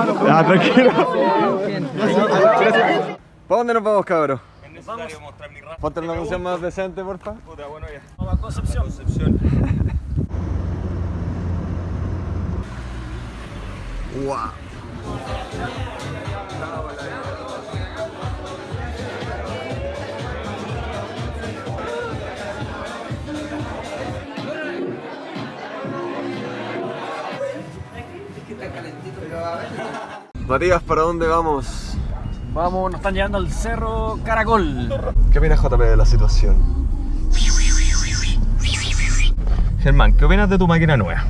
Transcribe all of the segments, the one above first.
Ah, tranquilo. ¿Para dónde nos vamos, cabros? Es necesario mostrar mi raza. Ponte una canción más decente, porfa. Puta, bueno, ya. Vamos a Concepción. Concepción. Wow. Matías, ¿para dónde vamos? Vamos, nos están llevando al cerro Caracol. ¿Qué opinas, JP, de la situación? Germán, ¿qué opinas de tu máquina nueva?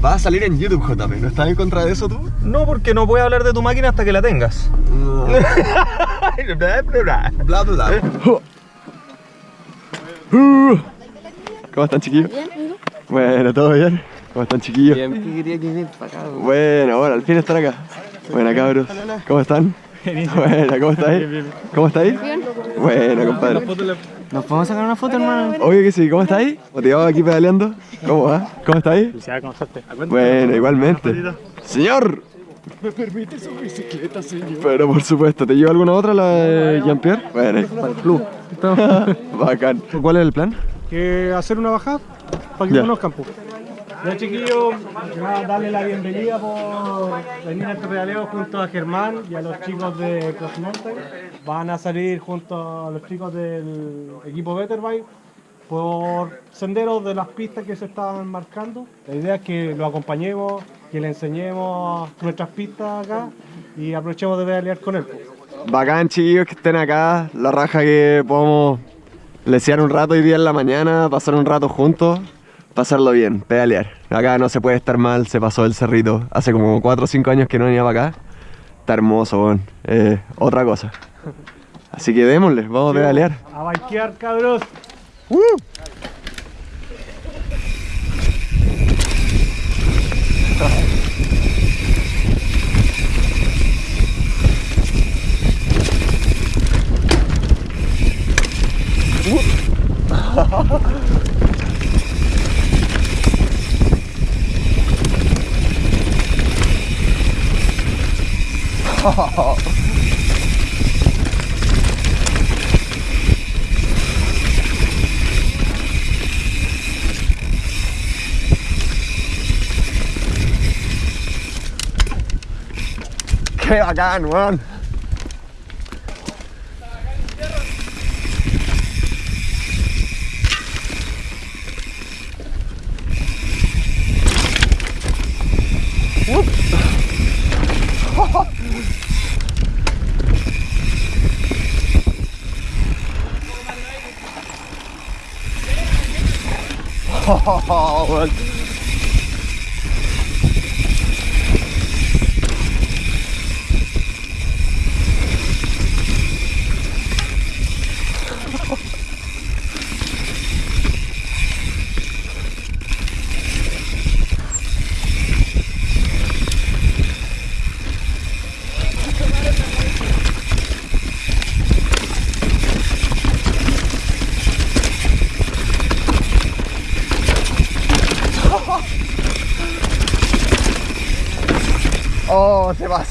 Vas a salir en YouTube, JP. ¿No estás en contra de eso tú? No, porque no puedes hablar de tu máquina hasta que la tengas. Bla, bla. ¿Cómo están, chiquillos? Bueno, ¿todo bien? ¿Cómo están, chiquillos? Bien, ¿qué quería que para acá? Bueno, bueno, al fin estar acá. Buena, cabros. ¿Cómo están? Buena, ¿cómo estáis? ¿Cómo estáis? Bien. Buena, compadre. ¿Nos podemos sacar una foto, hermano? Obvio que sí, ¿cómo estáis? ¿Motivado aquí pedaleando? ¿Cómo va? ¿Cómo estáis? Bueno, igualmente. ¡Señor! ¿Me permite su bicicleta, señor? Pero por supuesto, ¿te llevo alguna otra, la de Jean-Pierre? Bueno, para el club. Bacán. ¿Cuál es el plan? Que hacer una bajada para que Ya. conozcan. Ya chiquillos, nada, darle la bienvenida por venir a este pedaleo junto a Germán y a los chicos de Cross Mountain. Van a salir junto a los chicos del equipo Better Bike por senderos de las pistas que se estaban marcando. La idea es que lo acompañemos, que le enseñemos nuestras pistas acá y aprovechemos de pedalear con él. Bacán, chiquillos, que estén acá. La raja que podamos lesear un rato hoy día en la mañana, pasar un rato juntos, pasarlo bien, pedalear. Acá no se puede estar mal, se pasó el cerrito. Hace como 4 o 5 años que no venía para acá. Está hermoso, weón. Eh, otra cosa. Así que démosle, vamos a pedalear. A bikear, cabros. ¡Qué bacán, weón! Oh, weón. Oh, se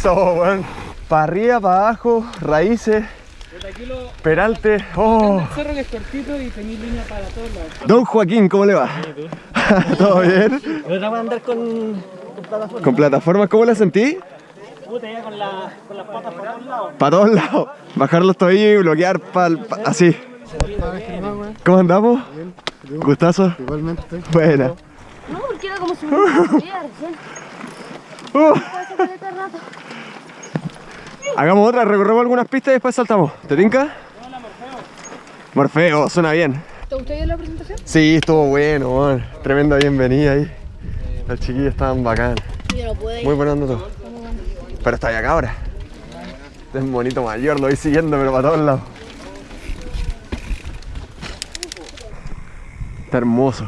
pasó, weón. Para arriba, para abajo, raíces, peralte. Oh. cerro que es cortito y tenéis línea para todos lados. Don Joaquín, ¿cómo le va? ¿Todo bien? Pero vamos a andar con, con plataforma. ¿Con plataformas cómo la sentí? Puta, ya con, la, con las patas por todos lados. Para todos lados. Bajar los tobillos y bloquear pa- pa- así. ¿Cómo andamos? ¿Gustazo? Igualmente estoy. Buena. No, porque era como si me hubiera recién. Uh, Puede ser que este rato. Hagamos otra, recorremos algunas pistas y después saltamos. ¿Te tinca? Morfeo, suena bien. ¿Te gustó la presentación? Sí, estuvo bueno, weón. Tremenda bienvenida ahí. Los chiquillos estaban bacán. Yo no pude Muy buena todo. Pero está cabra. Este es un bonito mayor, lo voy siguiendo, pero para todos lados. Está hermoso.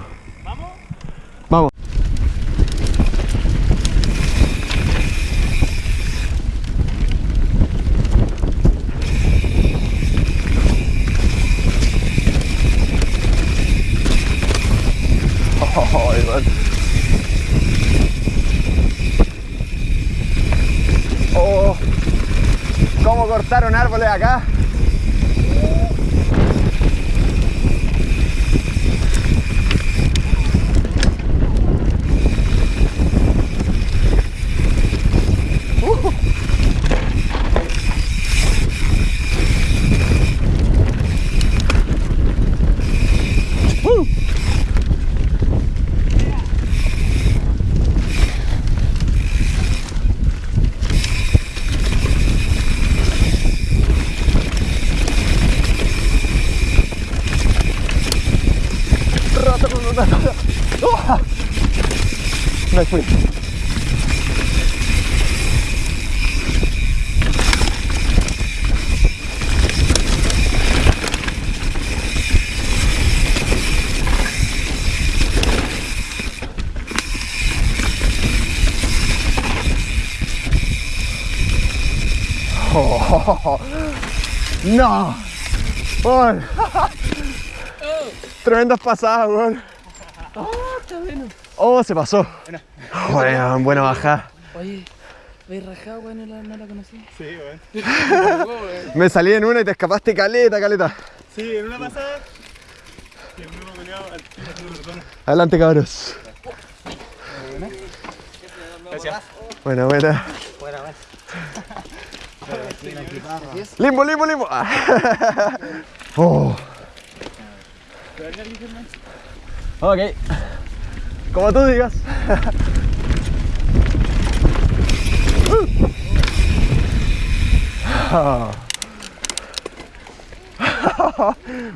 BH árboles acá. Me fui. Oh, no. Weón. Tremendas pasadas, weón. Oh, se pasó. Weón, buena bajada. Oye, ¿veis rajado, weón? No la, no la conocí. Me salí en una y te escapaste caleta, caleta. Sí, en una pasada. Y el mismo peleado al. Adelante, cabros. Buena, buena. Limbo, limbo, limbo. Ah. Oh. Ok. Como tú digas.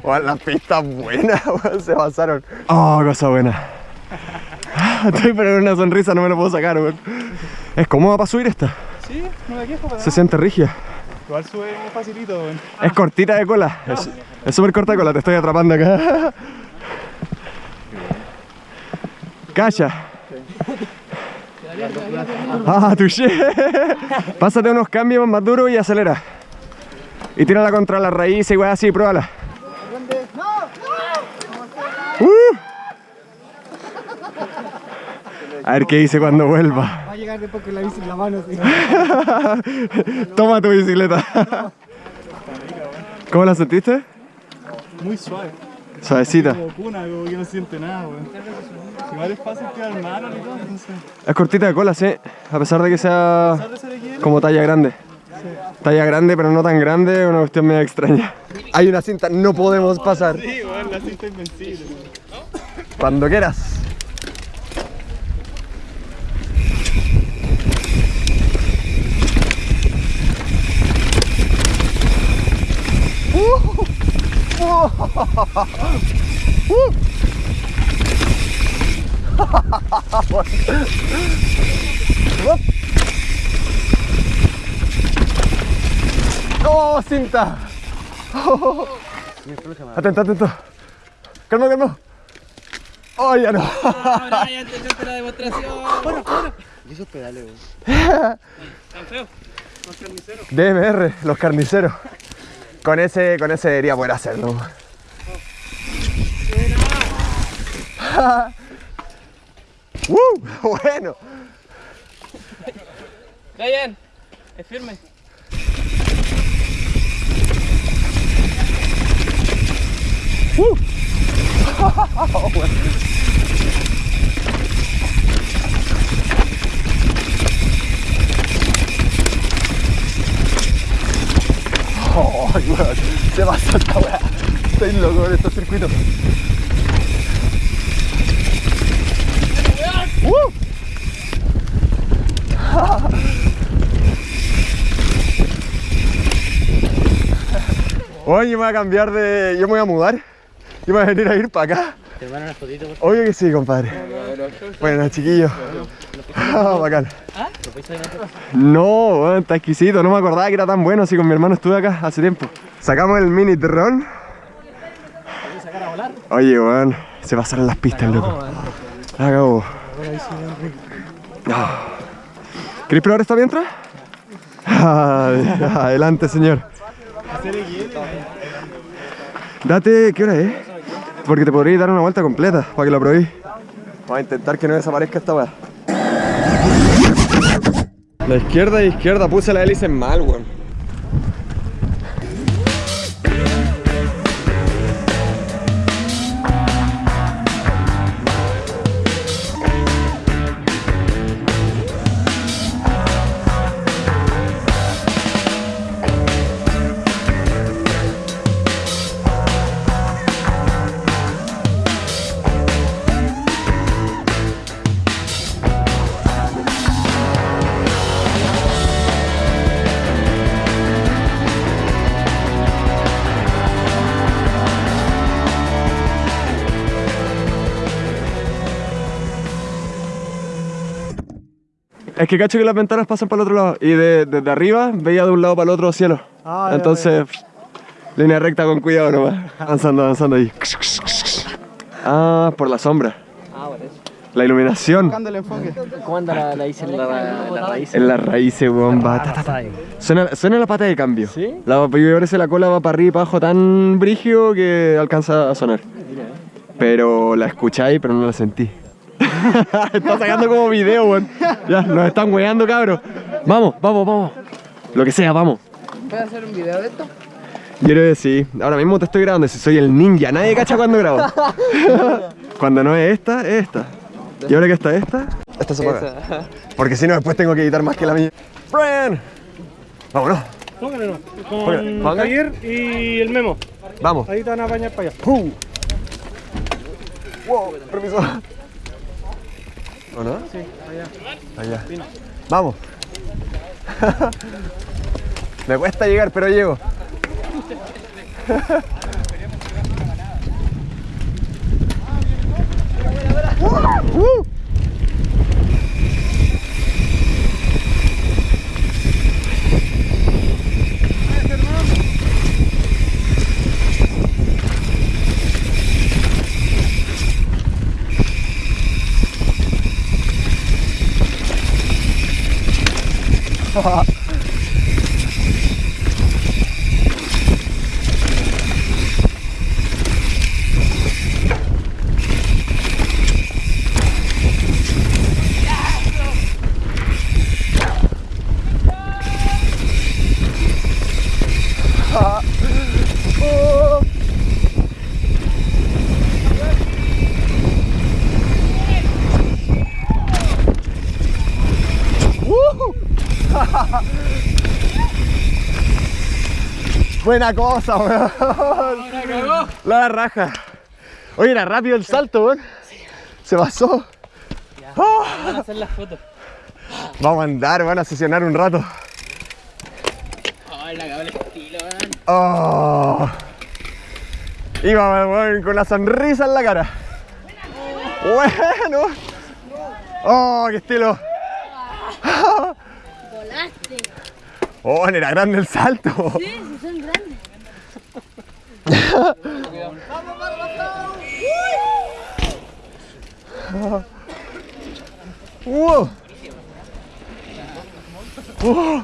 Oh, la pista buena, weón, se pasaron. Oh, cosa buena. Estoy pero una sonrisa, no me lo puedo sacar, weón. Es cómoda para subir esta. Sí, no me quejo para Se siente rígida. Igual sube muy facilito, weón. Es cortita de cola. Es- Es súper corta de cola, te estoy atrapando acá. Calla. Ah, touché. Pásate unos cambios más duros y acelera. Y tírala contra la raíz y así, pruébala. Uh. A ver qué hice cuando vuelva. Va a llegar después con la bici en la mano. Toma tu bicicleta. ¿Cómo la sentiste? Muy suave. Suavecita. Como cuna, como que no siente nada, weón. Igual es fácil tirar mano y todo, entonces. Es cortita de cola, sí. A pesar de que sea como talla grande. Talla grande, pero no tan grande, es una cuestión media extraña. Hay una cinta, no podemos pasar. Sí, weón, la cinta invencible, weón. Cuando quieras. ¡Oh, cinta! Atento, atento. Calma, calma. ¡Oh, ya no! Ahora ya te la demostración. Bueno, bueno. ¿Y esos pedales, weón? ¿Tan feos? Los carniceros. DMR, los carniceros. Con ese, con ese debería poder hacerlo. ¡Uh! Bueno. Ryan, es firme. Oh, weón. Se pasa esta weá. Estoy loco con estos circuitos. ¡Uh! Oye, yo me voy a cambiar de. Yo me voy a mudar. Yo me voy a venir a ir para acá. ¿Te van una fotito, por Obvio que sí, compadre. Bueno, chiquillos. Ah, bacán. No, weón, está exquisito. No me acordaba que era tan bueno. Así con mi hermano estuve acá hace tiempo. Sacamos el mini drone. Oye, weón, se pasaron las pistas, loco. Acabó. No. ¿Queréis probar esta mientras? Adelante, señor. Date, ¿qué hora es? Porque te podréis dar una vuelta completa para que lo probéis. Vamos a intentar que no desaparezca esta weá. La izquierda izquierda puse la hélice mal, weón. Es que cacho que las ventanas pasan para el otro lado. Y de- desde arriba veía de un lado para el otro cielo. Ah, ya, Entonces, línea recta con cuidado nomás. Avanzando, avanzando ahí. Ah, por la sombra. Ah, por eso. La iluminación. Buscando el enfoque. ¿Cómo anda la, la, isla- la, la raíz? En las raíces, weón, va. ta, ta, ta. Suena, suena la pata de cambio. ¿Sí? La, me parece la cola va para arriba y para abajo tan brigio que alcanza a sonar. Pero la escucháis, pero no la sentí. Está sacando como video, weón. Ya, nos están weando, cabros. Vamos, vamos, vamos. Lo que sea, vamos. ¿Puedes hacer un video de esto? Yo creo que sí. Ahora mismo te estoy grabando. Si soy el ninja, nadie cacha cuando grabo. cuando no es esta, es esta. ¿Y ahora que está esta? Esta se apaga. Porque si no, después tengo que editar más que la mía. ¡Brian! Vámonos. Póngale, no. Con ponga. Javier y el memo. Vamos. Ahí te van a bañar para allá. ¡Pum! ¡Wow! Permiso. ¿O no? Sí, allá. Allá. Vamos. Me cuesta llegar, pero llego. ¡Uh! は Buena cosa, weón. La raja. Oye, era rápido el salto, weón. Se pasó. Van a hacer las fotos. Vamos a andar, van a sesionar un rato. Ay, la el estilo, man. Oh. Iba weón, con la sonrisa en la cara. Bueno. Oh, qué estilo. Volaste. Oh, era grande el salto. Sí. ¡Wow! ¡Wow!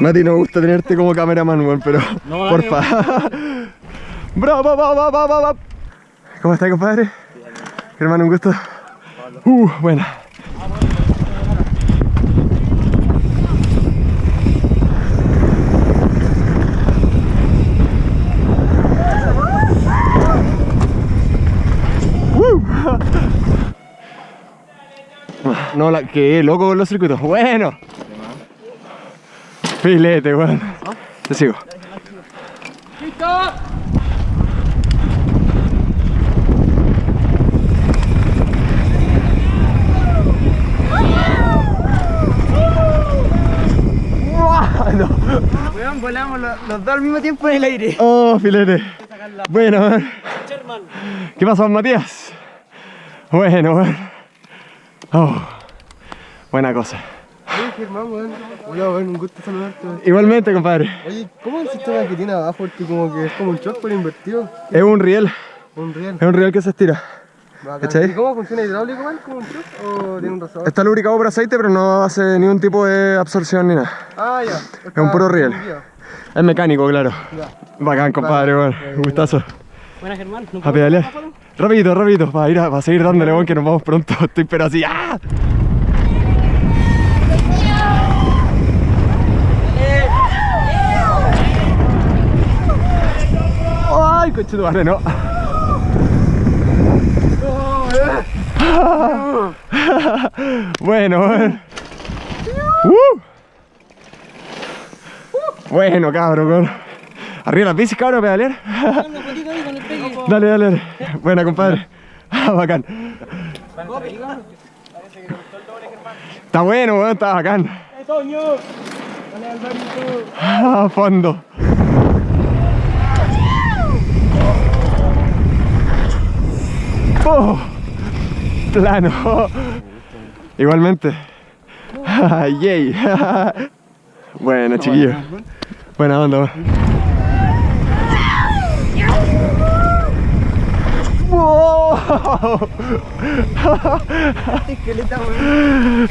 Mati, no me gusta tenerte como cameraman, weón, pero porfa. Bravo, bravo, bravo, bravo. ¿Cómo estás, compadre? Hermano, un gusto. Uh, buena. No, la que loco con los circuitos. Bueno. Filete, weón. Te sigo. Bueno. Weón, volamos los, los dos al mismo tiempo en el aire. Oh, filete. Bueno, weón. ¿Qué pasó, Matías? Bueno, weón. Oh, buena cosa. Oye, Germán, weón. Hola, weón, un gusto saludarte. weón. Igualmente, compadre. Oye, ¿cómo es el sistema que tiene abajo? Porque como que es como un short pero invertido. Es un riel. Un riel. Es un riel que se estira. ¿Y cómo funciona hidráulico, weón? ¿Como un short o tiene un? Está lubricado por aceite, pero no hace ningún tipo de absorción ni nada. Ah, ya. Es un puro riel. Es mecánico, claro. Ya. Bacán, compadre, weón. Un gustazo. Buena, Germán. ¿No A pedalear. Rapidito, rapidito, para ir a, para seguir dándole, weón, que nos vamos pronto. Estoy pero así. ¡ah! ¡Ay, coche tu madre, no! bueno, bueno. ¡Uh! Bueno, cabrón, weón. Arriba las bicis, cabrón, pedalear. Dale, dale, dale. Buena, compadre. Ah, bacán. Está bueno, está bacán. Ah, a fondo. Oh, plano. Igualmente. Yay. Bueno, chiquillos. Buena onda.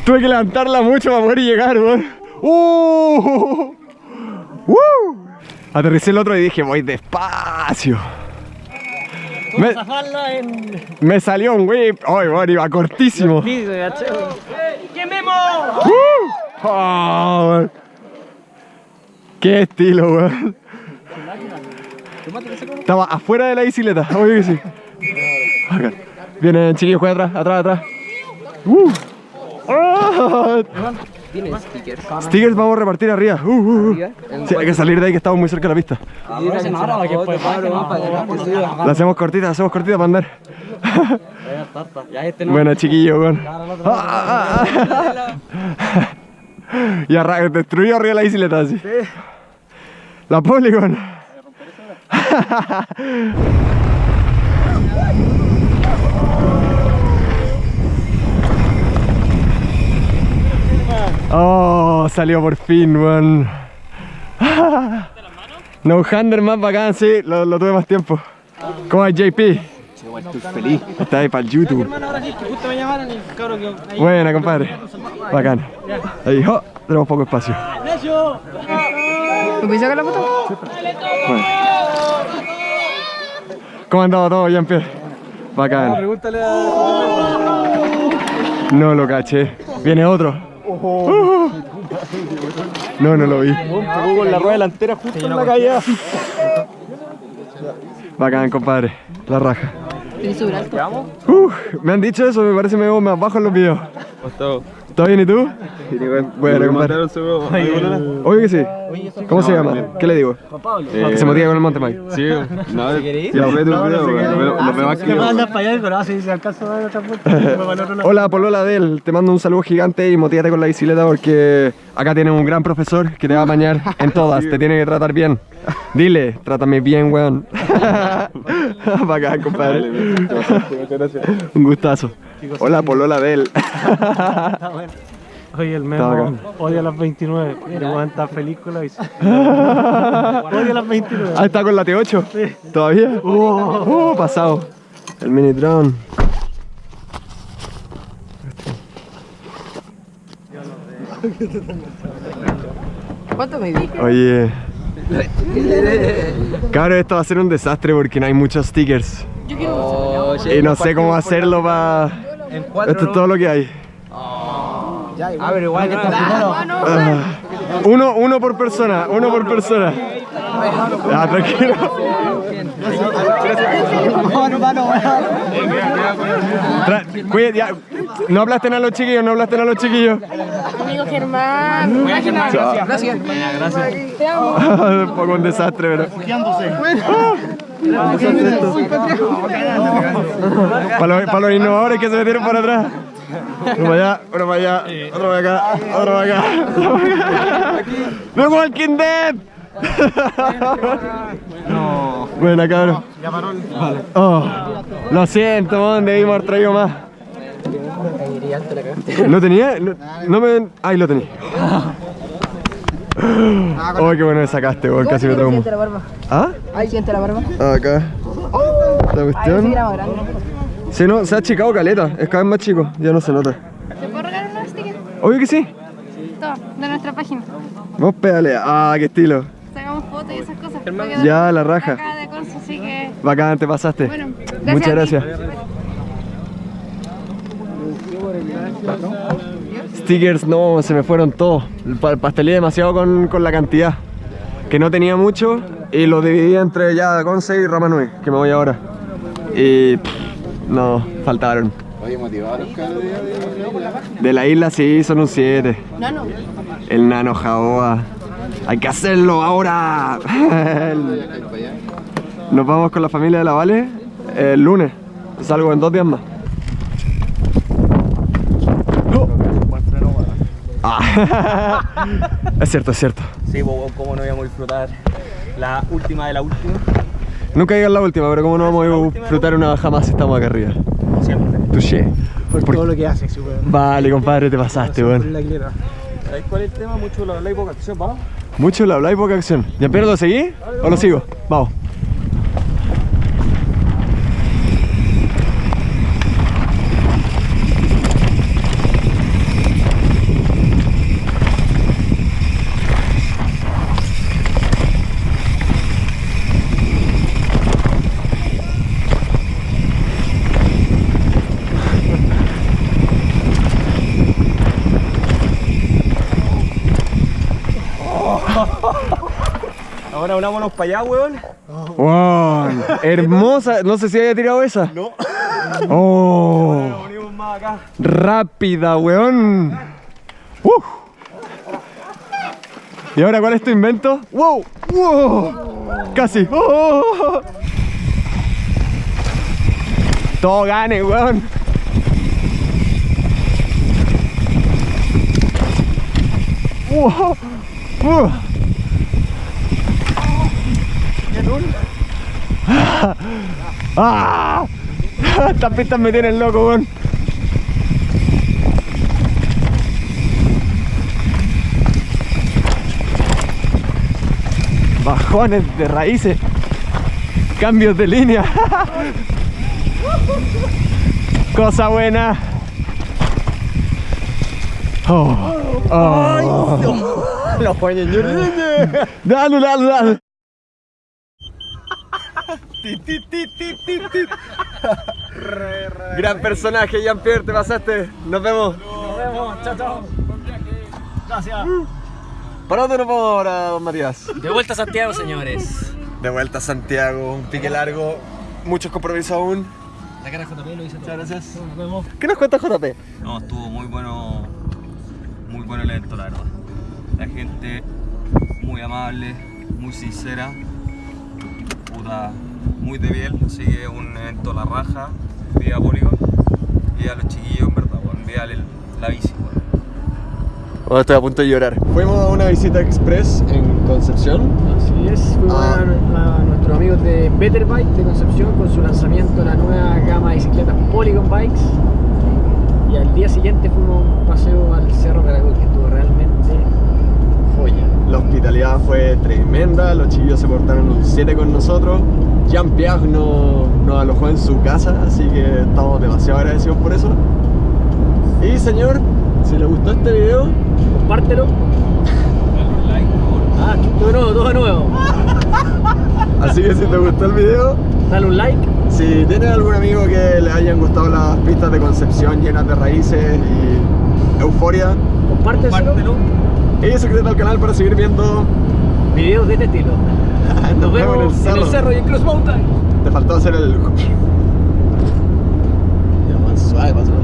Tuve que levantarla mucho para poder llegar, weón. ¡Uh! ¡Woo! Aterricé el otro y dije, voy despacio. Me, me salió un whip. Ay, weón, iba cortísimo. ¡Uh! Oh. ¡Qué estilo, weón! Estaba afuera de la bicicleta, obvio que sí. Bacán. Vienen chiquillos, juega atrás, atrás, atrás. ¡Uh! Stickers vamos a repartir arriba. Uh, uh, uh. Sí, hay que salir de ahí que estamos muy cerca de la pista. La hacemos cortita, la hacemos cortita para andar. Bueno, chiquillo, weón. Ah. Y arra- destruyó arriba la bicicleta así. La Polygon. Oh, salió por fin, weón. No Hander más bacán, sí, lo, lo tuve más tiempo. ¿Cómo es JP? estoy feliz. Está ahí para el YouTube. ahora sí, que justo me llamaron y cabrón que ahí. Buena, compadre. Bacán. Ahí, oh, tenemos poco espacio. ¿Me puedes sacar la foto? Bueno. ¿Cómo han andado todo, Jean Pierre? Bacán. Pregúntale a. No lo caché. Viene otro. No, no lo vi. Pegó con la rueda delantera justo en la calle. Bacán, compadre. La raja. ¿Tienes subir alto? Uh, me han dicho eso, me parece que me veo más bajo en los videos. ¿Todo bien y tú? Bueno, compadre. Obvio que sí. ¿Cómo se llama? ¿Qué le digo? Que se motiva con el mountain bike. Sí, no, lo que. Para allá, pero si alcanzo a dar otra vuelta. me van a otro lado. Hola, Polola Del, te mando un saludo gigante y motívate con la bicicleta porque acá tienes un gran profesor que te va a bañar en todas, te tiene que tratar bien. Dile, trátame bien, weón. Bacán, compadre. Un gustazo. Hola, Polola Del. Oye, el memo odia las 29. El weón está feliz con la bici. odia las 29. Ah, está con la T8. ¿Todavía? Uh, pasado. El mini drone. ¿Cuánto me di? Oye. Cabrón, esto va a ser un desastre porque no hay muchos stickers. Yo quiero Y no sé cómo hacerlo para... Esto es todo lo que hay. Ah, pero igual que está. Ah. Uno, uno por persona, uno por persona. Ah, tranquilo. Ya. No aplasten a los chiquillos, no aplasten a los chiquillos. Amigo Germán. Gracias. Te amo. un poco un desastre, pero. Para los, innovadores que se metieron para atrás. Uno para allá, uno para allá, otro para acá, otro para acá. ¡The Walking Dead! No. Buena, cabrón. Oh, lo siento, man, debimos haber traído más. ¿No tenía? No, no me... Ahí lo tenía. Oh, qué bueno me sacaste, weón, casi me. Siente la barba. ¿Ah? Ahí siente la barba. Acá. La cuestión. grande. Sí, no, se ha achicado caleta, es cada vez más chico, ya no se nota. ¿Te puedo regalar unos stickers? Obvio que sí. Toma, de nuestra página. Vos pedale. Ah, qué estilo. Sacamos fotos y esas cosas. Ya, la raja. Acá de cosas, así que... Bacán, te pasaste. Bueno, gracias Muchas a ti. gracias. Stickers, no, se me fueron todos. Pa- Pastelé demasiado con, con la cantidad. Que no tenía mucho y lo dividí entre ya Conce y Rama Nui, que me voy ahora. Y pff, no, faltaron. De la isla sí, son un 7. No, no. El nano jaboa. Hay que hacerlo ahora. Nos vamos con la familia de la Vale el lunes. Salgo en dos días más. Oh. Ah. es cierto, es cierto. Sí, pues, cómo no íbamos a disfrutar la última de la última. Nunca digas la última, pero cómo no vamos a disfrutar una baja más si estamos acá arriba. Siempre. Touché. Por, Por- todo lo que haces, weón. Vale, compadre, te pasaste, weón. ¿Sabes cuál es el tema? Mucho lo habláis poca acción, ¿va? Mucho lo habla y poca acción. ¿Ya pero lo seguí? ¿O lo sigo? Vamos. Ahora unámonos para allá, weón. ¡Wow! Hermosa. No sé si había tirado esa. No. ¡Oh! Nos unimos más acá. Rápida, weón. ¡Uf! ¿Y ahora cuál es tu invento? ¡Wow! ¡Wow! Casi. ¡Oh! Todo gane, weón. ¡Wow! ¡Uh! ¡Ah! Estas pistas me tienen loco, weón. Bajones de raíces. Cambios de línea. Cosa buena. Oh. Oh. Los Dale, dale, dale. Gran personaje, Jean-Pierre, te pasaste. Nos vemos. Nos vemos, chao, chao. Gracias. ¿Para dónde nos vamos ahora, don Matías? De vuelta a Santiago, señores. De vuelta a Santiago, un pique largo, muchos compromisos aún. La cara de JP lo hice todo. Muchas gracias. Nos vemos. ¿Qué nos cuenta JP? No, estuvo muy bueno, muy bueno el evento, la verdad. La gente muy amable, muy sincera, puta, muy de bien, así que un evento a la raja, vía Polygon, y a los chiquillos, en verdad, bueno, vía el- la bici, bueno. Estoy a punto de llorar. Fuimos a una visita express en Concepción. Así es, fuimos Ah. a, a nuestros amigos de Better Bike de Concepción con su lanzamiento de la nueva gama de bicicletas Polygon Bikes. Y al día siguiente fuimos a un paseo al Cerro Caracol que estuvo realmente joya. La hospitalidad fue tremenda, los chiquillos se portaron un 7 con nosotros. Jean-Pierre nos, nos alojó en su casa, así que estamos demasiado agradecidos por eso. Y señor, si le gustó este video, Compártelo. Like, por Ah, todo nuevo, todo nuevo. así que si te gustó el video, Dale un like. si tienes algún amigo que le hayan gustado las pistas de Concepción llenas de raíces y euforia, Compártelo. Y suscríbete al canal para seguir viendo. Videos de este estilo. Nos vemos en el cerro y en Cross Mountain. Te faltó hacer el. Ya, más suave, más suave.